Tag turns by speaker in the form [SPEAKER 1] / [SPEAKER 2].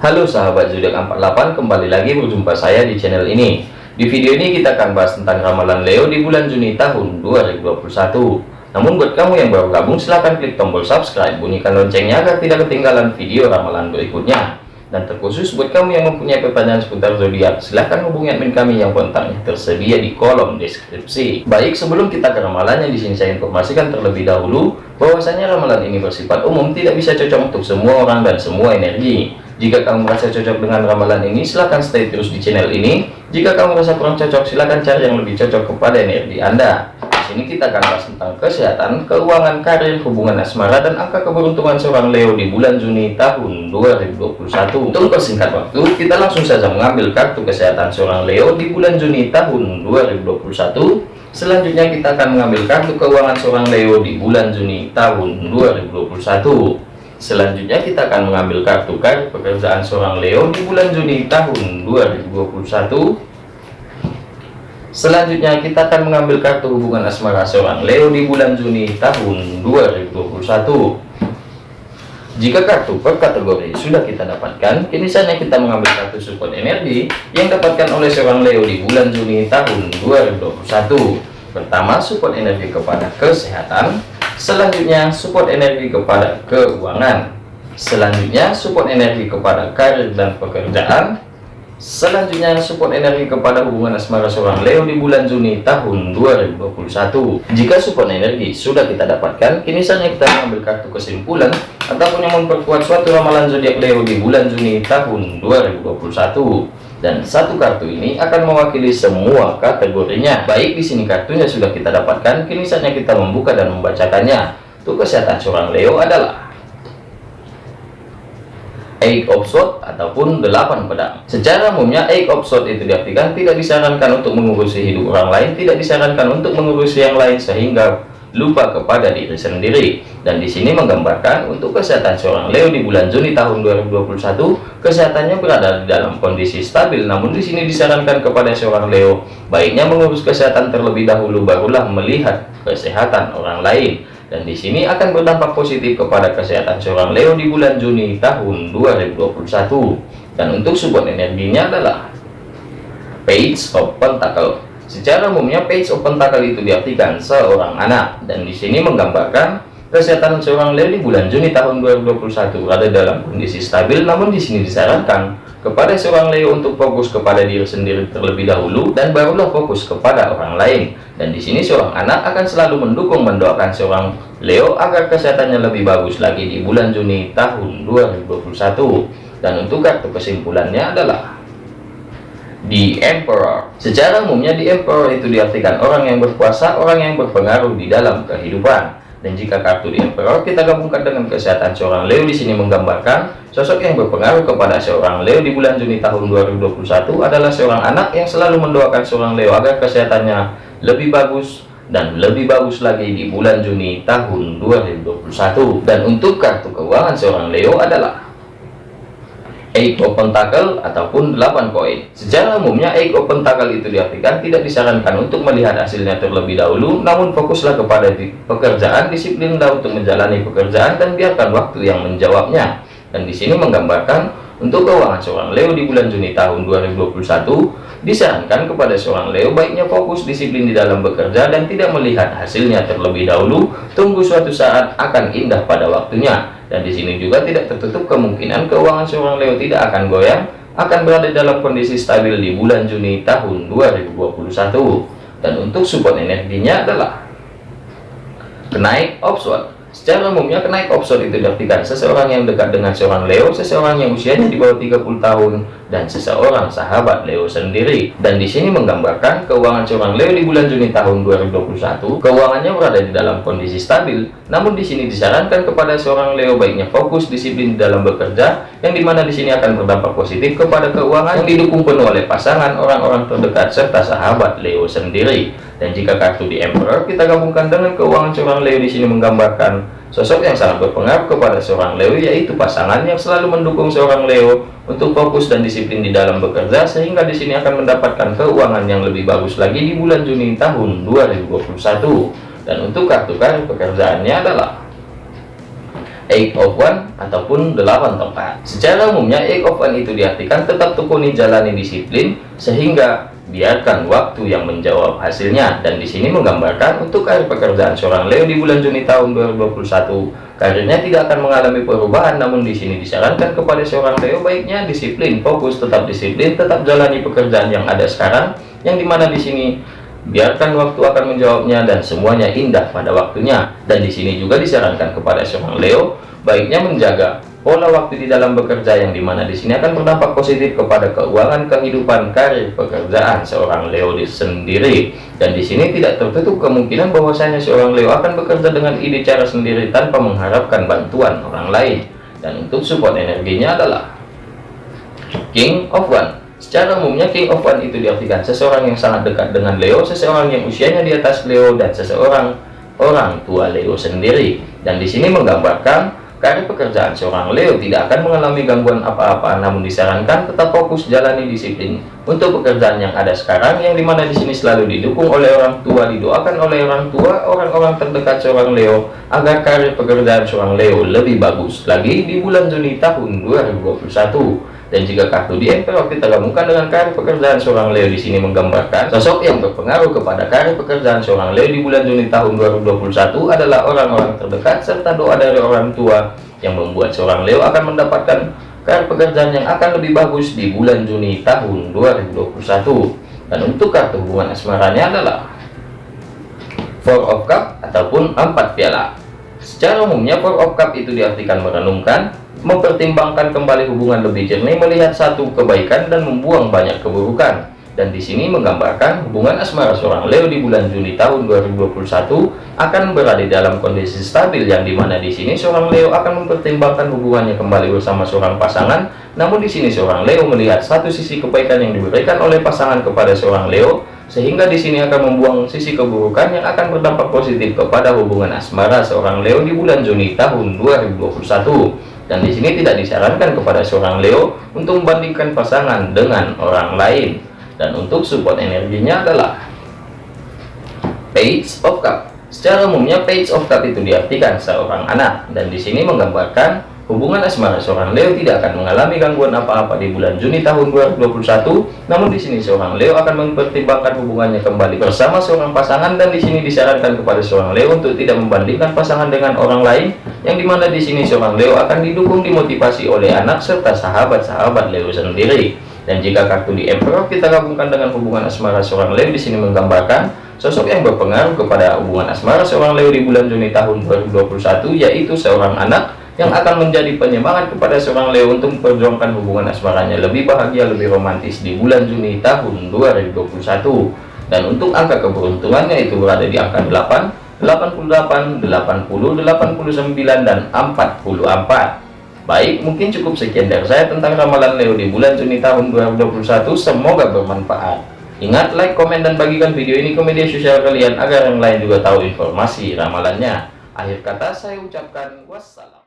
[SPEAKER 1] Halo sahabat zodiak 48 kembali lagi berjumpa saya di channel ini. Di video ini kita akan bahas tentang ramalan Leo di bulan Juni tahun 2021 namun buat kamu yang baru gabung silahkan klik tombol subscribe bunyikan loncengnya agar tidak ketinggalan video ramalan berikutnya. Dan terkhusus buat kamu yang mempunyai pertanyaan seputar zodiak silahkan hubungi admin kami yang kontaknya tersedia di kolom deskripsi. Baik sebelum kita ke ramalannya di sini saya informasikan terlebih dahulu bahwasanya ramalan ini bersifat umum tidak bisa cocok untuk semua orang dan semua energi jika kamu merasa cocok dengan ramalan ini silahkan stay terus di channel ini jika kamu merasa kurang cocok silahkan cari yang lebih cocok kepada energi anda ini kita akan bahas tentang kesehatan, keuangan, karir, hubungan asmara, dan angka keberuntungan seorang Leo di bulan Juni tahun 2021. Untuk persingkat waktu, kita langsung saja mengambil kartu kesehatan seorang Leo di bulan Juni tahun 2021. Selanjutnya kita akan mengambil kartu keuangan seorang Leo di bulan Juni tahun 2021. Selanjutnya kita akan mengambil kartu kartu pekerjaan seorang Leo di bulan Juni tahun 2021. Selanjutnya kita akan mengambil kartu hubungan asmara seorang Leo di bulan Juni tahun 2021. Jika kartu per kategori sudah kita dapatkan, kini saatnya kita mengambil kartu support energi yang dapatkan oleh seorang Leo di bulan Juni tahun 2021. Pertama, support energi kepada kesehatan. Selanjutnya, support energi kepada keuangan. Selanjutnya, support energi kepada karir dan pekerjaan. Selanjutnya support energi kepada hubungan asmara seorang Leo di bulan Juni tahun 2021. Jika support energi sudah kita dapatkan, kini saatnya kita mengambil kartu kesimpulan ataupun yang memperkuat suatu ramalan zodiak Leo di bulan Juni tahun 2021. Dan satu kartu ini akan mewakili semua kategorinya. Baik di sini kartunya sudah kita dapatkan, kini saatnya kita membuka dan membacakannya. Untuk kesehatan seorang Leo adalah eight of sword ataupun delapan pedang secara umumnya eight of sword itu diartikan tidak disarankan untuk mengurusi hidup orang lain tidak disarankan untuk mengurusi yang lain sehingga lupa kepada diri sendiri. Dan di sini menggambarkan untuk kesehatan seorang Leo di bulan Juni tahun 2021 kesehatannya berada di dalam kondisi stabil. Namun di sini disarankan kepada seorang Leo baiknya mengurus kesehatan terlebih dahulu barulah melihat kesehatan orang lain. Dan di sini akan berdampak positif kepada kesehatan seorang Leo di bulan Juni tahun 2021 dan untuk support energinya adalah Page of Pentacle secara umumnya Page of Pentacle itu diartikan seorang anak. Dan di sini menggambarkan kesehatan seorang Leo di bulan Juni tahun 2021 ada dalam kondisi stabil namun di sini disarankan kepada seorang Leo untuk fokus kepada diri sendiri terlebih dahulu dan barulah fokus kepada orang lain. Dan di sini seorang anak akan selalu mendukung mendoakan seorang Leo agar kesehatannya lebih bagus lagi di bulan Juni tahun 2021 dan untuk kartu kesimpulannya adalah di Emperor. Secara umumnya di Emperor itu diartikan orang yang berkuasa orang yang berpengaruh di dalam kehidupan. Dan jika kartu di Emperor kita gabungkan dengan kesehatan seorang Leo di sini menggambarkan sosok yang berpengaruh kepada seorang Leo di bulan Juni tahun 2021 adalah seorang anak yang selalu mendoakan seorang Leo agar kesehatannya lebih bagus dan lebih bagus lagi di bulan Juni tahun 2021 dan untuk kartu keuangan seorang Leo adalah Eight of Pentacle ataupun 8 koin. Secara umumnya Eight of Pentacle itu diartikan tidak disarankan untuk melihat hasilnya terlebih dahulu, namun fokuslah kepada pekerjaan, disiplinlah untuk menjalani pekerjaan dan biarkan waktu yang menjawabnya. Dan di sini menggambarkan untuk keuangan seorang Leo di bulan Juni tahun 2021 disarankan kepada seorang Leo baiknya fokus disiplin di dalam bekerja dan tidak melihat hasilnya terlebih dahulu, tunggu suatu saat akan indah pada waktunya. Dan di sini juga tidak tertutup kemungkinan keuangan seorang Leo tidak akan goyang akan berada dalam kondisi stabil di bulan Juni tahun 2021 dan untuk support energinya adalah kenaik offshore Secara umumnya kenaik offshore itu diartikan seseorang yang dekat dengan seorang Leo, seseorang yang usianya di bawah 30 tahun, dan seseorang sahabat Leo sendiri. Dan di sini menggambarkan keuangan seorang Leo di bulan Juni tahun 2021, keuangannya berada di dalam kondisi stabil. Namun di sini disarankan kepada seorang Leo baiknya fokus disiplin dalam bekerja, yang di mana di sini akan berdampak positif kepada keuangan yang didukung penuh oleh pasangan, orang-orang terdekat, serta sahabat Leo sendiri. Dan jika kartu di Emperor kita gabungkan dengan keuangan seorang Leo di sini menggambarkan sosok yang sangat berpengaruh kepada seorang Leo yaitu pasangan yang selalu mendukung seorang Leo untuk fokus dan disiplin di dalam bekerja sehingga di sini akan mendapatkan keuangan yang lebih bagus lagi di bulan Juni tahun 2021. Dan untuk kartu kartu pekerjaannya adalah eight of one ataupun delapan tongkat secara umumnya eight of one itu diartikan tetap tekuni jalani disiplin sehingga biarkan waktu yang menjawab hasilnya. Dan di sini menggambarkan untuk karir pekerjaan seorang Leo di bulan Juni tahun 2021 karirnya tidak akan mengalami perubahan namun di sini disarankan kepada seorang Leo baiknya disiplin fokus tetap disiplin tetap jalani pekerjaan yang ada sekarang yang di mana di sini biarkan waktu akan menjawabnya dan semuanya indah pada waktunya. Dan di sini juga disarankan kepada seorang Leo baiknya menjaga pola waktu di dalam bekerja yang di mana di sini akan berdampak positif kepada keuangan kehidupan karir pekerjaan seorang Leo di sendiri. Dan di sini tidak tertutup kemungkinan bahwasanya seorang Leo akan bekerja dengan ide cara sendiri tanpa mengharapkan bantuan orang lain. Dan untuk support energinya adalah King of One. Secara umumnya King of One itu diartikan seseorang yang sangat dekat dengan Leo, seseorang yang usianya di atas Leo, dan seseorang orang tua Leo sendiri. Dan di sini menggambarkan karir pekerjaan seorang Leo tidak akan mengalami gangguan apa-apa, namun disarankan tetap fokus jalani disiplin. Untuk pekerjaan yang ada sekarang, yang di mana di sini selalu didukung oleh orang tua, didoakan oleh orang tua, orang-orang terdekat seorang Leo, agar karir pekerjaan seorang Leo lebih bagus lagi di bulan Juni tahun 2021 dan jika kartu di Emperor kita gabungkan dengan karir pekerjaan seorang Leo di sini menggambarkan sosok yang berpengaruh kepada karir pekerjaan seorang Leo di bulan Juni tahun 2021 adalah orang-orang terdekat serta doa dari orang tua yang membuat seorang Leo akan mendapatkan karir pekerjaan yang akan lebih bagus di bulan Juni tahun 2021 dan untuk kartu hubungan asmaranya adalah Four of Cup ataupun empat piala. Secara umumnya Four of Cup itu diartikan merenungkan mempertimbangkan kembali hubungan lebih jernih melihat satu kebaikan dan membuang banyak keburukan. Dan di sini menggambarkan hubungan asmara seorang Leo di bulan Juni tahun 2021 akan berada dalam kondisi stabil yang di mana di sini seorang Leo akan mempertimbangkan hubungannya kembali bersama seorang pasangan. Namun di sini seorang Leo melihat satu sisi kebaikan yang diberikan oleh pasangan kepada seorang Leo sehingga di sini akan membuang sisi keburukan yang akan berdampak positif kepada hubungan asmara seorang Leo di bulan Juni tahun 2021 dan di sini tidak disarankan kepada seorang Leo untuk membandingkan pasangan dengan orang lain dan untuk support energinya adalah Page of Cup secara umumnya Page of Cup itu diartikan seorang anak dan di sini menggambarkan Hubungan asmara seorang Leo tidak akan mengalami gangguan apa-apa di bulan Juni tahun 2021. Namun di sini seorang Leo akan mempertimbangkan hubungannya kembali bersama seorang pasangan dan di sini disarankan kepada seorang Leo untuk tidak membandingkan pasangan dengan orang lain. Yang di mana di sini seorang Leo akan didukung dimotivasi oleh anak serta sahabat-sahabat Leo sendiri. Dan jika kartu di Emperor kita gabungkan dengan hubungan asmara seorang Leo di sini menggambarkan sosok yang berpengaruh kepada hubungan asmara seorang Leo di bulan Juni tahun 2021 yaitu seorang anak yang akan menjadi penyemangat kepada seorang Leo untuk memperjuangkan hubungan asmaranya lebih bahagia, lebih romantis di bulan Juni tahun 2021. Dan untuk angka keberuntungannya itu berada di angka 8, 88, 80, 89, dan 44. Baik, mungkin cukup sekian dari saya tentang ramalan Leo di bulan Juni tahun 2021. Semoga bermanfaat. Ingat, like, komen, dan bagikan video ini ke media sosial kalian agar yang lain juga tahu informasi ramalannya. Akhir kata saya ucapkan wassalam.